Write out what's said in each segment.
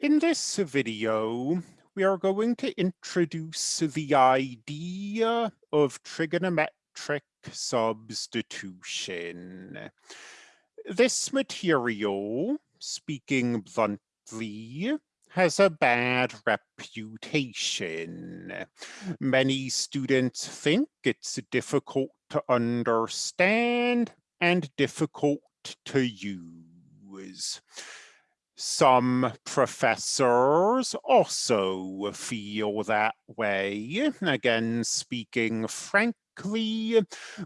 In this video, we are going to introduce the idea of trigonometric substitution. This material, speaking bluntly, has a bad reputation. Many students think it's difficult to understand and difficult to use. Some professors also feel that way, again speaking frankly,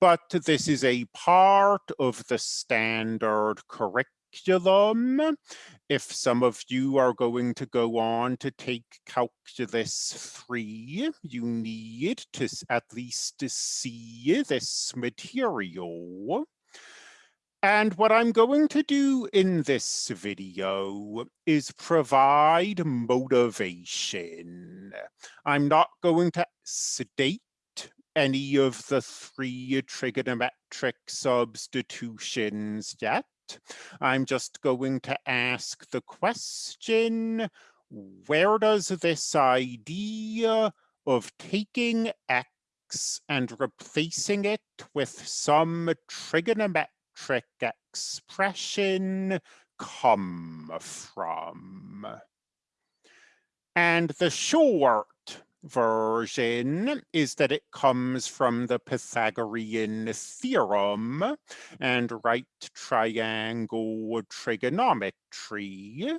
but this is a part of the standard curriculum. If some of you are going to go on to take Calculus 3, you need to at least see this material. And what I'm going to do in this video is provide motivation. I'm not going to state any of the three trigonometric substitutions yet. I'm just going to ask the question, where does this idea of taking x and replacing it with some trigonometric trick expression come from? And the short version is that it comes from the Pythagorean theorem and right triangle trigonometry.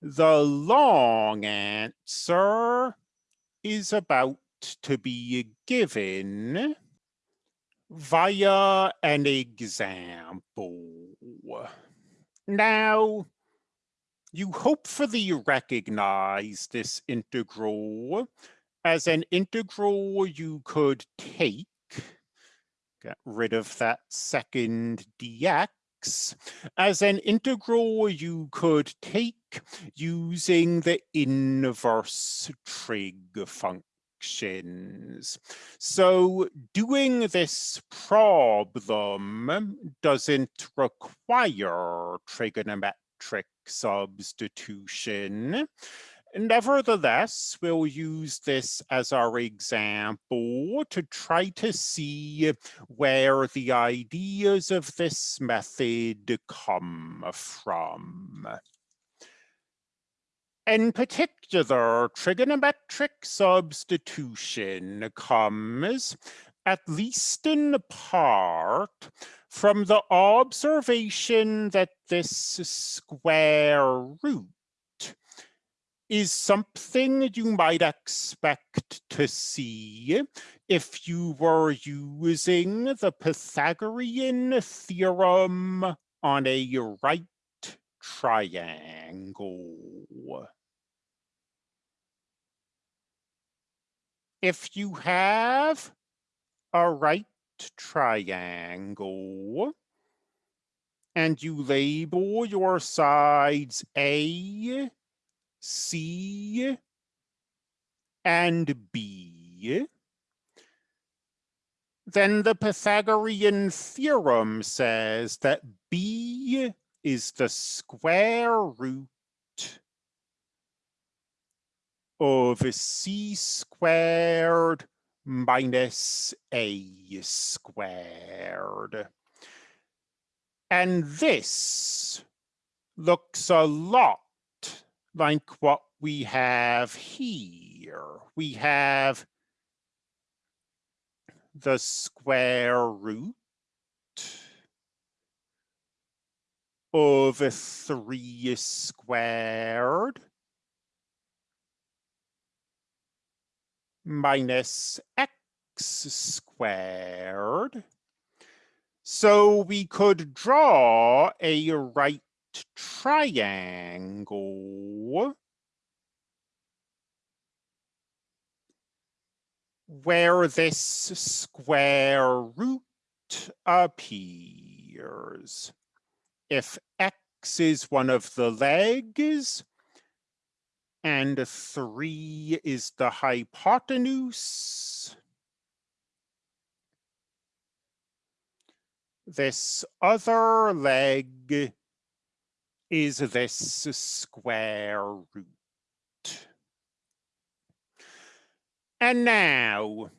The long answer is about to be given via an example. Now, you hopefully recognize this integral as an integral you could take, get rid of that second dx, as an integral you could take using the inverse trig function So doing this problem doesn't require trigonometric substitution. Nevertheless, we'll use this as our example to try to see where the ideas of this method come from. In particular, trigonometric substitution comes, at least in part, from the observation that this square root is something you might expect to see if you were using the Pythagorean theorem on a right triangle. If you have a right triangle and you label your sides A, C, and B, then the Pythagorean theorem says that B is the square root of c squared minus a squared. And this looks a lot like what we have here. We have the square root of 3 squared minus x squared. So we could draw a right triangle where this square root appears. If x is one of the legs, and three is the hypotenuse. This other leg is this square root. And now,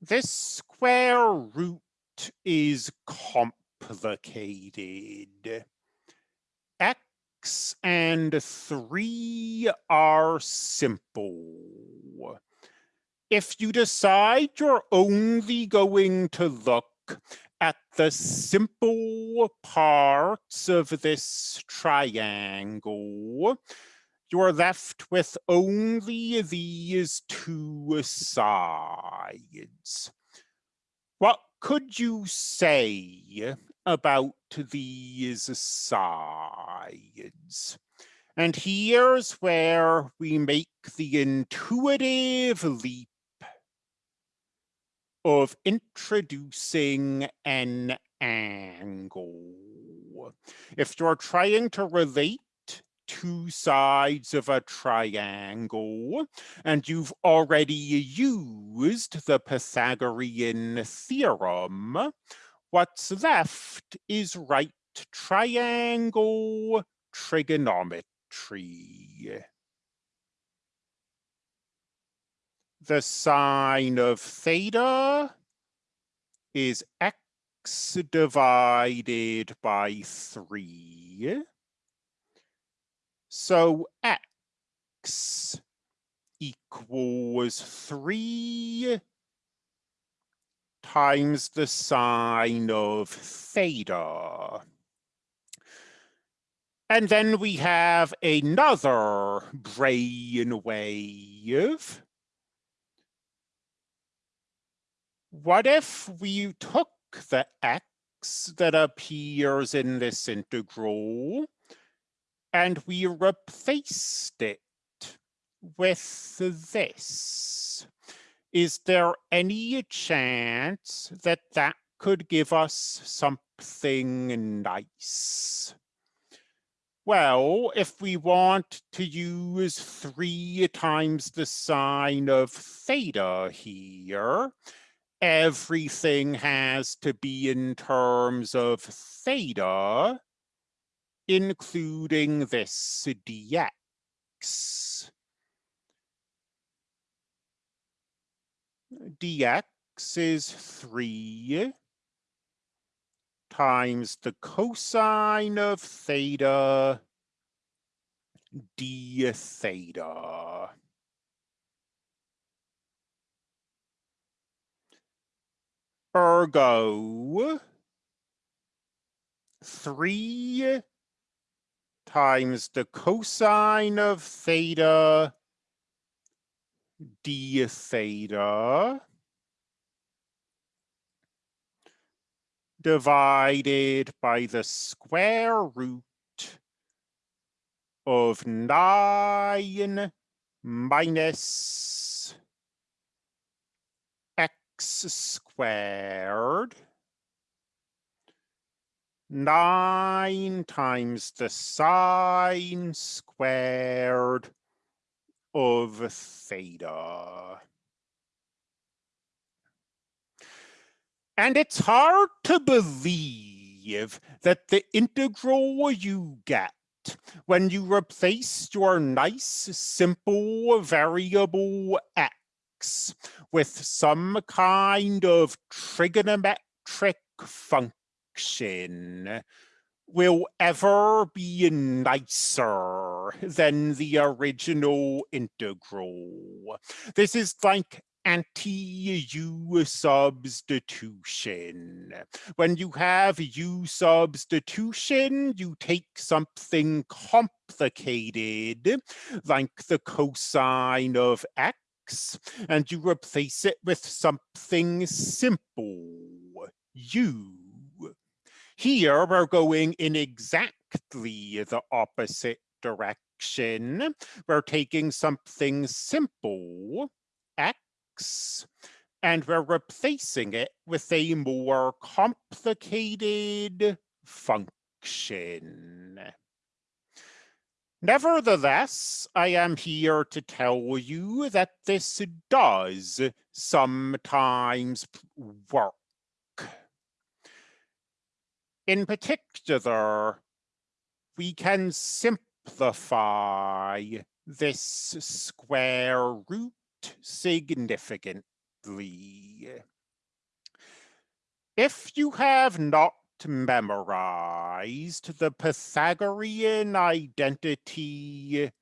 this square root is complicated. X and 3 are simple. If you decide you're only going to look at the simple parts of this triangle, you're left with only these two sides. What could you say about these sides? And here's where we make the intuitive leap of introducing an angle. If you're trying to relate two sides of a triangle, and you've already used the Pythagorean theorem, what's left is right triangle trigonometry. The sine of theta is x divided by 3. So x equals 3 times the sine of theta. And then we have another brain wave. What if we took the x that appears in this integral and we replaced it with this. Is there any chance that that could give us something nice? Well, if we want to use three times the sine of theta here, everything has to be in terms of theta including this dx. Dx is 3 times the cosine of theta d theta. Ergo, 3 times the cosine of theta d theta divided by the square root of 9 minus x squared 9 times the sine squared of theta. And it's hard to believe that the integral you get when you replace your nice simple variable x with some kind of trigonometric function will ever be nicer than the original integral. This is like anti-U substitution. When you have U substitution, you take something complicated, like the cosine of x, and you replace it with something simple, U here we're going in exactly the opposite direction. We're taking something simple, x, and we're replacing it with a more complicated function. Nevertheless, I am here to tell you that this does sometimes work. In particular, we can simplify this square root significantly. If you have not memorized the Pythagorean identity,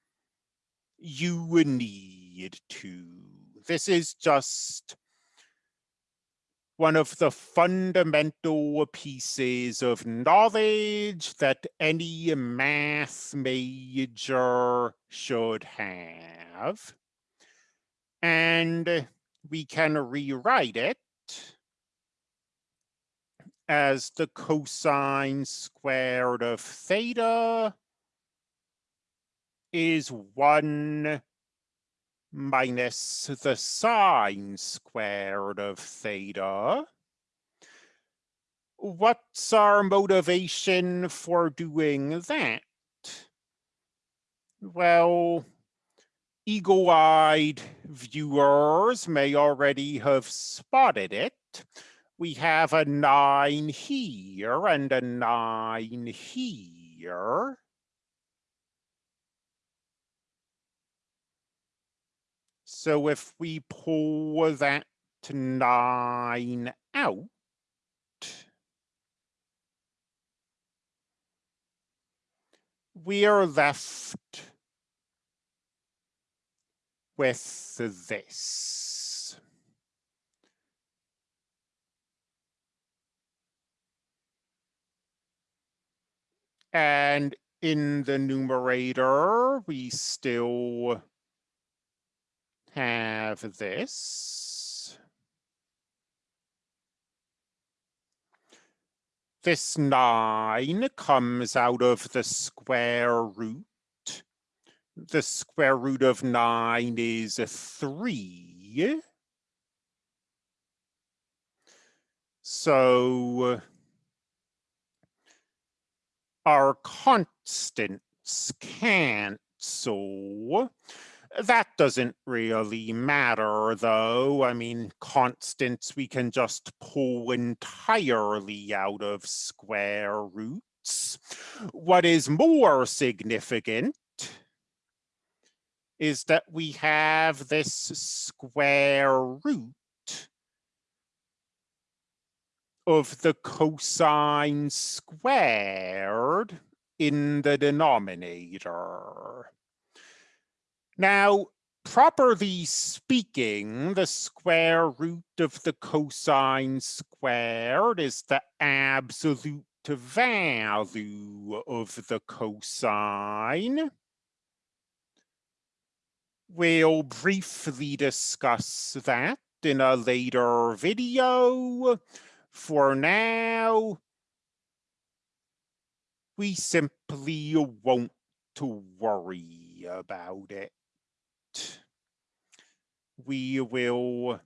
you need to. This is just one of the fundamental pieces of knowledge that any math major should have. And we can rewrite it as the cosine squared of theta is 1 minus the sine squared of theta. What's our motivation for doing that? Well, eagle-eyed viewers may already have spotted it. We have a 9 here and a 9 here. So if we pull that nine out, we are left with this. And in the numerator, we still have this. This 9 comes out of the square root. The square root of 9 is 3. So our constants cancel. That doesn't really matter though. I mean, constants we can just pull entirely out of square roots. What is more significant is that we have this square root of the cosine squared in the denominator. Now, properly speaking, the square root of the cosine squared is the absolute value of the cosine. We'll briefly discuss that in a later video. For now, we simply won't to worry about it we will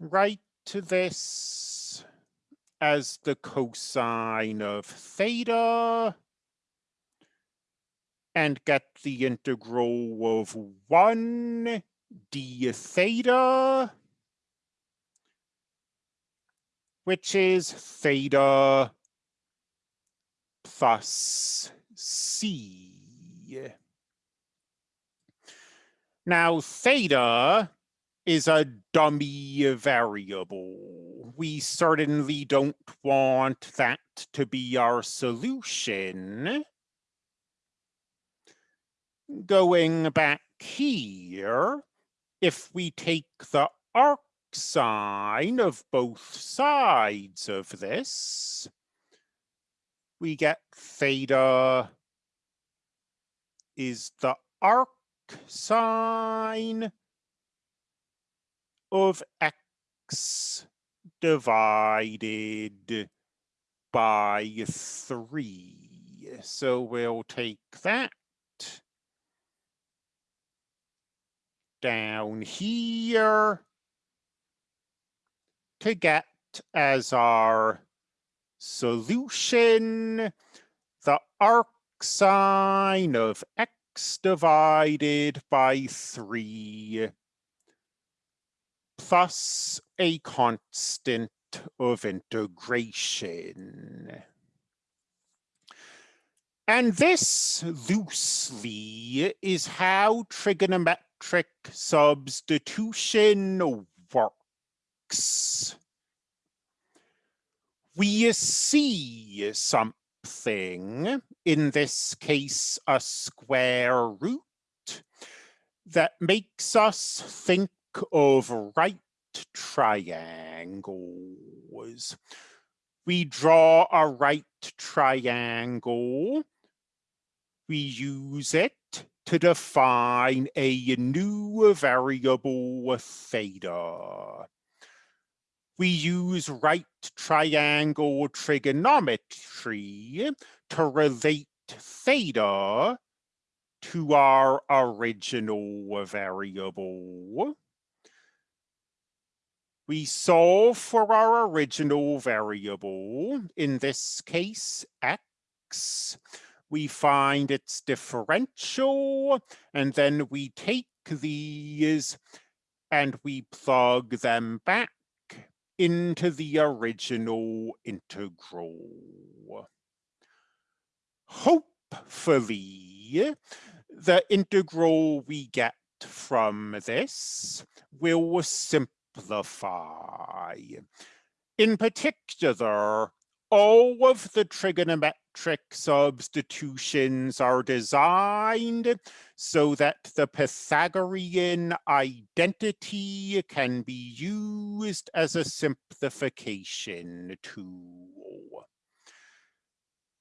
write to this as the cosine of theta and get the integral of 1 d theta, which is theta plus c. Now, theta is a dummy variable. We certainly don't want that to be our solution. Going back here, if we take the arc sine of both sides of this, we get theta is the arc sine of x divided by 3. So we'll take that down here to get as our solution the arc sine of x x divided by 3 plus a constant of integration. And this loosely is how trigonometric substitution works. We see something, in this case a square root, that makes us think of right triangles. We draw a right triangle. We use it to define a new variable theta. We use right triangle trigonometry to relate theta to our original variable. We solve for our original variable, in this case, x. We find its differential, and then we take these and we plug them back into the original integral. Hopefully, the integral we get from this will simplify. In particular, all of the trigonometric substitutions are designed so that the Pythagorean identity can be used as a simplification tool.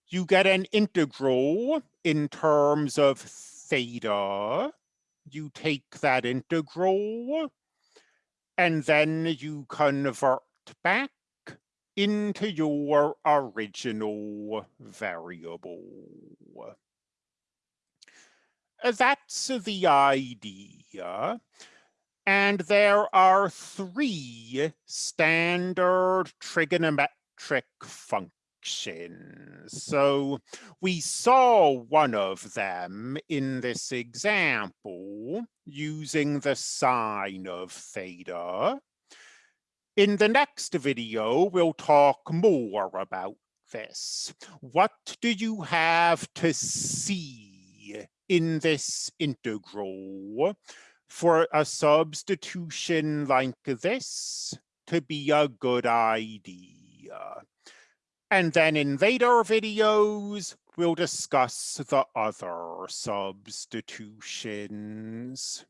You get an integral in terms of theta. You take that integral and then you convert back into your original variable. That's the idea. And there are three standard trigonometric functions. So we saw one of them in this example using the sine of theta. In the next video, we'll talk more about this. What do you have to see in this integral for a substitution like this to be a good idea? And then in later videos, we'll discuss the other substitutions.